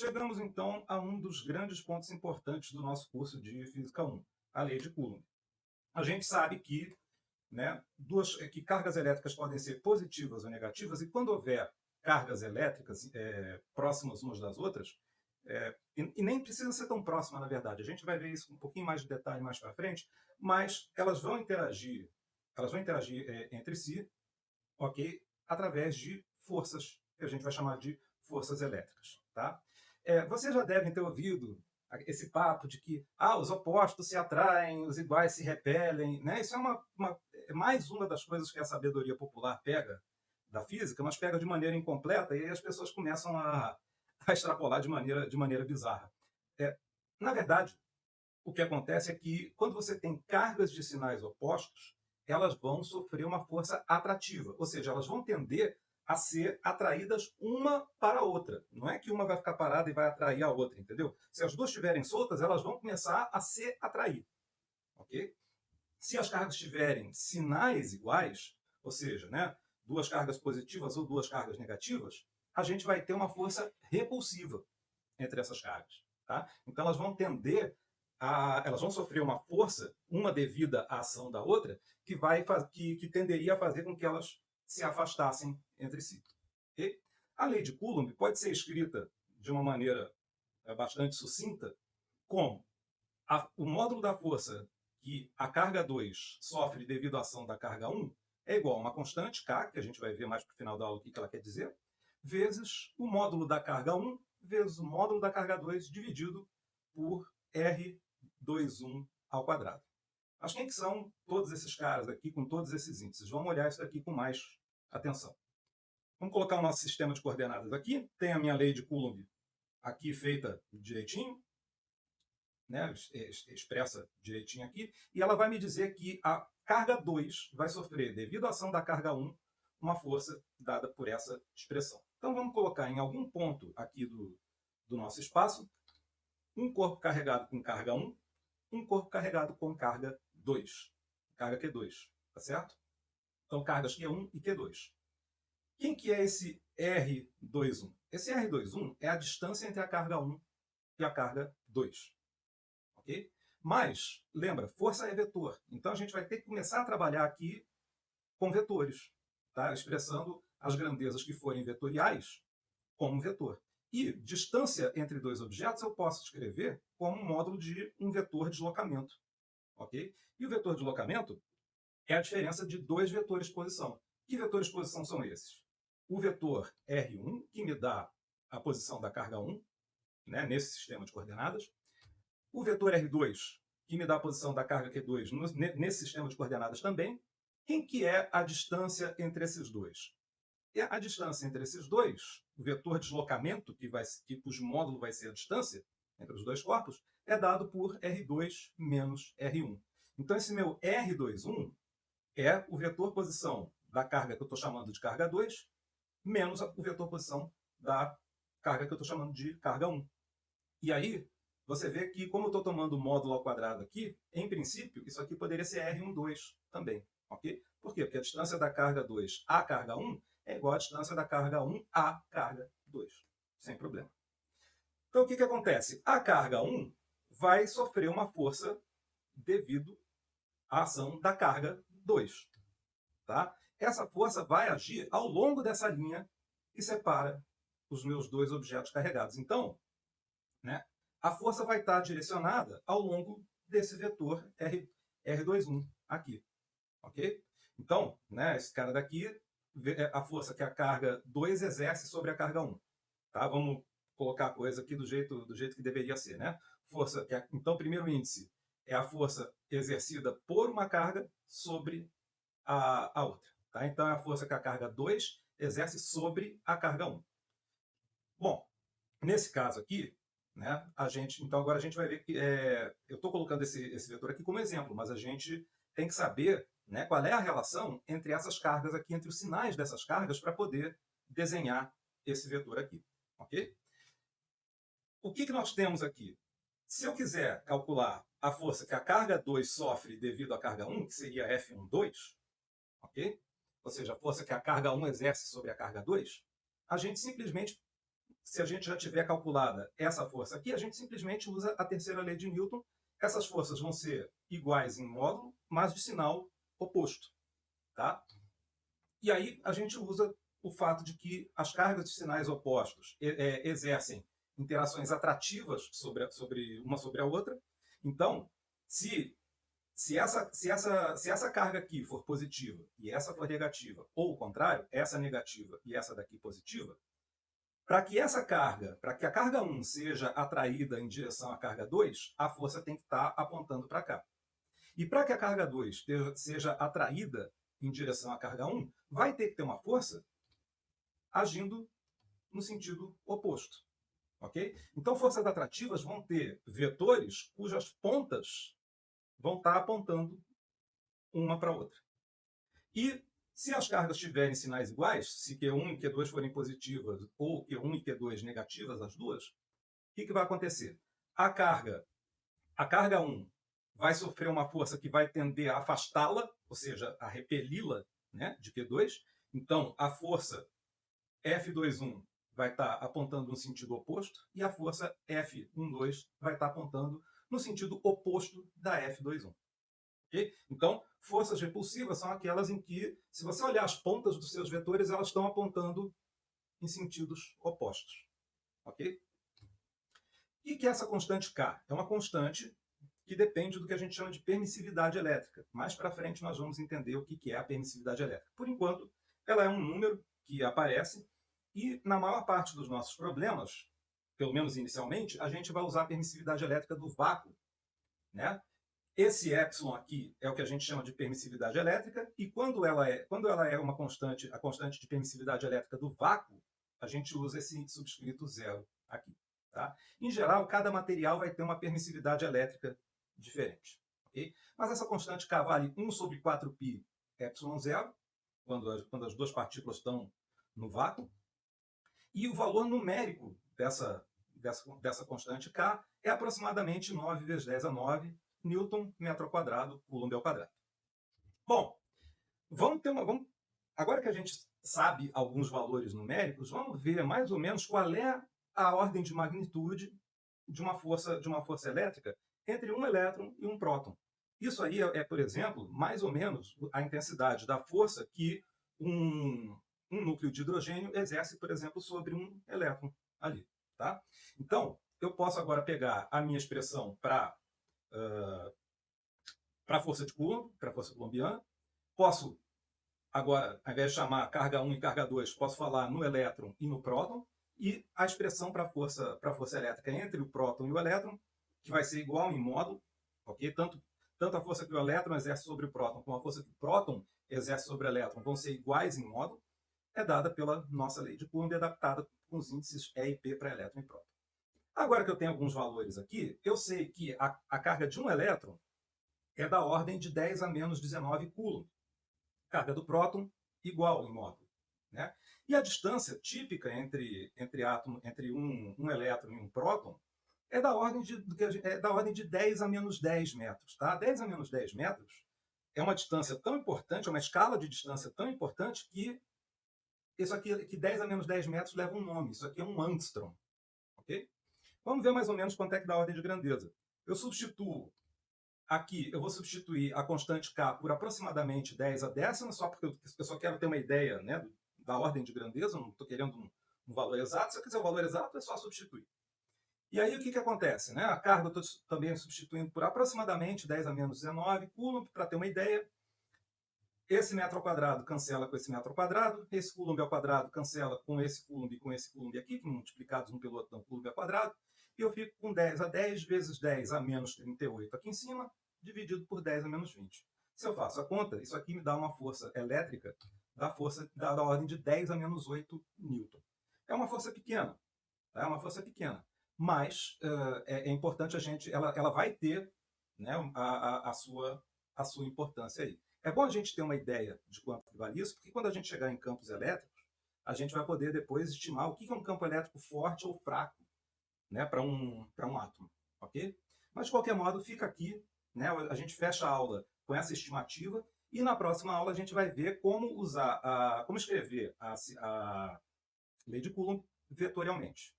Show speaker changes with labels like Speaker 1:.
Speaker 1: Chegamos então a um dos grandes pontos importantes do nosso curso de Física 1, a lei de Coulomb. A gente sabe que, né, duas, que cargas elétricas podem ser positivas ou negativas, e quando houver cargas elétricas é, próximas umas das outras, é, e, e, nem precisa ser tão próxima, na verdade. A gente vai ver isso com um pouquinho mais de detalhe mais para frente, mas elas vão interagir, elas vão interagir é, entre si, ok? Através de forças que a gente vai chamar de forças elétricas, tá? É, vocês já devem ter ouvido esse papo de que ah, os opostos se atraem, os iguais se repelem. Né? Isso é, uma, uma, é mais uma das coisas que a sabedoria popular pega da física, mas pega de maneira incompleta e as pessoas começam a, a extrapolar de maneira, de maneira bizarra. É, na verdade, o que acontece é que quando você tem cargas de sinais opostos, elas vão sofrer uma força atrativa, ou seja, elas vão tender a ser atraídas uma para a outra. Não é que uma vai ficar parada e vai atrair a outra, entendeu? Se as duas estiverem soltas, elas vão começar a se atrair. Ok? Se as cargas tiverem sinais iguais, ou seja, né, duas cargas positivas ou duas cargas negativas, a gente vai ter uma força repulsiva entre essas cargas. Tá? Então elas vão tender a, elas vão sofrer uma força, uma devida à ação da outra, que, vai, que, que tenderia a fazer com que elas se afastassem entre si. E a lei de Coulomb pode ser escrita de uma maneira é, bastante sucinta, como a, o módulo da força que a carga 2 sofre devido à ação da carga 1 é igual a uma constante, K, que a gente vai ver mais para o final da aula o que ela quer dizer, vezes o módulo da carga 1 vezes o módulo da carga 2 dividido por R21 ao quadrado. Mas quem que são todos esses caras aqui com todos esses índices? Vamos olhar isso aqui com mais atenção. Vamos colocar o nosso sistema de coordenadas aqui. Tem a minha lei de Coulomb aqui feita direitinho, né, expressa direitinho aqui, e ela vai me dizer que a carga 2 vai sofrer, devido à ação da carga 1, uma força dada por essa expressão. Então vamos colocar em algum ponto aqui do, do nosso espaço um corpo carregado com carga 1, um corpo carregado com carga 2, carga Q2, tá certo? Então cargas Q1 e Q2. Quem que é esse R21? Esse R21 é a distância entre a carga 1 e a carga 2. Ok? Mas, lembra, força é vetor. Então a gente vai ter que começar a trabalhar aqui com vetores, tá? expressando as grandezas que forem vetoriais como vetor. E distância entre dois objetos eu posso escrever como um módulo de um vetor de deslocamento. Ok? E o vetor de deslocamento é a diferença de dois vetores de posição. Que vetores de posição são esses? o vetor R1, que me dá a posição da carga 1, né, nesse sistema de coordenadas, o vetor R2, que me dá a posição da carga Q2 no, nesse sistema de coordenadas também. Quem que é a distância entre esses dois? E a distância entre esses dois, o vetor deslocamento, que, vai, que cujo módulo vai ser a distância entre os dois corpos, é dado por R2 menos R1. Então, esse meu R21 é o vetor posição da carga que eu estou chamando de carga 2 menos o vetor posição da carga que eu estou chamando de carga 1. E aí, você vê que, como eu estou tomando módulo ao quadrado aqui, em princípio, isso aqui poderia ser R12 também. ok? Por quê? Porque a distância da carga 2 à carga 1 é igual à distância da carga 1 à carga 2. Sem problema. Então, o que, que acontece? A carga 1 vai sofrer uma força devido à ação da carga 2. Tá? essa força vai agir ao longo dessa linha que separa os meus dois objetos carregados. Então, né, a força vai estar direcionada ao longo desse vetor R, R21 aqui. Ok? Então, né, esse cara daqui, é a força que a carga 2 exerce sobre a carga 1. Tá? Vamos colocar a coisa aqui do jeito, do jeito que deveria ser. Né? Força, é, então, o primeiro índice é a força exercida por uma carga sobre a, a outra. Tá? Então, é a força que a carga 2 exerce sobre a carga 1. Bom, nesse caso aqui, né, a gente, então agora a gente vai ver que, é, eu estou colocando esse, esse vetor aqui como exemplo, mas a gente tem que saber né, qual é a relação entre essas cargas aqui, entre os sinais dessas cargas, para poder desenhar esse vetor aqui. ok? O que, que nós temos aqui? Se eu quiser calcular a força que a carga 2 sofre devido à carga 1, que seria F12, ok? ou seja, a força que a carga 1 exerce sobre a carga 2, a gente simplesmente se a gente já tiver calculada essa força aqui, a gente simplesmente usa a terceira lei de Newton. Essas forças vão ser iguais em módulo, mas de sinal oposto. Tá? E aí a gente usa o fato de que as cargas de sinais opostos é, exercem interações atrativas sobre, sobre uma sobre a outra. Então, se, se, essa, se, essa, se essa carga aqui for positiva e essa for negativa, ou o contrário, essa negativa e essa daqui positiva, para que essa carga, para que a carga 1 seja atraída em direção à carga 2, a força tem que estar tá apontando para cá. E para que a carga 2 seja atraída em direção à carga 1, vai ter que ter uma força agindo no sentido oposto. Ok? Então, forças atrativas vão ter vetores cujas pontas vão estar apontando uma para a outra. E se as cargas tiverem sinais iguais, se Q1 e Q2 forem positivas ou Q1 e Q2 negativas, as duas, o que, que vai acontecer? A carga, a carga 1 vai sofrer uma força que vai tender a afastá-la, ou seja, a repeli-la né, de Q2. Então, a força F21 vai estar apontando no sentido oposto e a força F12 vai estar apontando no sentido oposto da F21. Okay? Então, forças repulsivas são aquelas em que, se você olhar as pontas dos seus vetores, elas estão apontando em sentidos opostos. Ok? E que essa constante K? É uma constante que depende do que a gente chama de permissividade elétrica. Mais para frente nós vamos entender o que é a permissividade elétrica. Por enquanto, ela é um número que aparece e, na maior parte dos nossos problemas, pelo menos inicialmente, a gente vai usar a permissividade elétrica do vácuo. Né? Esse epsilon aqui é o que a gente chama de permissividade elétrica, e quando ela é, quando ela é uma constante, a constante de permissividade elétrica do vácuo, a gente usa esse subscrito zero aqui. Tá? Em geral, cada material vai ter uma permissividade elétrica diferente. Okay? Mas essa constante K vale 1 sobre 4π epsilon zero, quando as, quando as duas partículas estão no vácuo, e o valor numérico dessa, dessa, dessa constante K é aproximadamente 9 vezes 10 a 9 Newton metro ao quadrado, Coulomb ao quadrado. Bom, vamos ter uma, vamos, agora que a gente sabe alguns valores numéricos, vamos ver mais ou menos qual é a ordem de magnitude de uma força, de uma força elétrica entre um elétron e um próton. Isso aí é, é, por exemplo, mais ou menos a intensidade da força que um, um núcleo de hidrogênio exerce, por exemplo, sobre um elétron ali. Tá? Então, eu posso agora pegar a minha expressão para uh, a força de Coulomb, para a força coulombiana. Posso, agora, ao invés de chamar carga 1 e carga 2, posso falar no elétron e no próton. E a expressão para a força, força elétrica entre o próton e o elétron, que vai ser igual em módulo, ok? Tanto, tanto a força que o elétron exerce sobre o próton, como a força que o próton exerce sobre o elétron, vão ser iguais em módulo é dada pela nossa lei de Coulomb, adaptada com os índices E e P para elétron e próton. Agora que eu tenho alguns valores aqui, eu sei que a, a carga de um elétron é da ordem de 10 a menos 19 coulomb. Carga do próton igual em módulo. Né? E a distância típica entre, entre, átomo, entre um, um elétron e um próton é da, ordem de, é da ordem de 10 a menos 10 metros. Tá? 10 a menos 10 metros é uma distância tão importante, é uma escala de distância tão importante que isso aqui, que 10 a menos 10 metros leva um nome. Isso aqui é um angstrom. Ok? Vamos ver mais ou menos quanto é que dá a ordem de grandeza. Eu substituo aqui, eu vou substituir a constante K por aproximadamente 10 a décima, só porque eu só quero ter uma ideia né, da ordem de grandeza, não estou querendo um, um, valor exato. Se eu quiser o um valor exato, é só substituir. E aí o que, que acontece? Né? A carga eu estou também substituindo por aproximadamente 10 a menos 19 coulomb, para ter uma ideia. Esse metro ao quadrado cancela com esse metro ao quadrado, esse coulomb ao quadrado cancela com esse coulomb e com esse coulomb aqui, que multiplicados um pelo outro dão coulomb ao quadrado, e eu fico com 10 a 10 vezes 10 a menos 38 aqui em cima, dividido por 10 a menos 20. Se eu faço a conta, isso aqui me dá uma força elétrica da força da, da ordem de 10 a menos 8 newton. É uma força pequena, tá? é uma força pequena, mas uh, é, é, importante a gente, ela, ela vai ter né, a, a, a, sua, a sua importância aí. É bom a gente ter uma ideia de quanto vale isso, porque quando a gente chegar em campos elétricos, a gente vai poder depois estimar o que é um campo elétrico forte ou fraco né, para um, um átomo. ok? Mas, de qualquer modo, fica aqui, né, a gente fecha a aula com essa estimativa, e na próxima aula a gente vai ver como usar, a, como escrever a, a lei de Coulomb vetorialmente.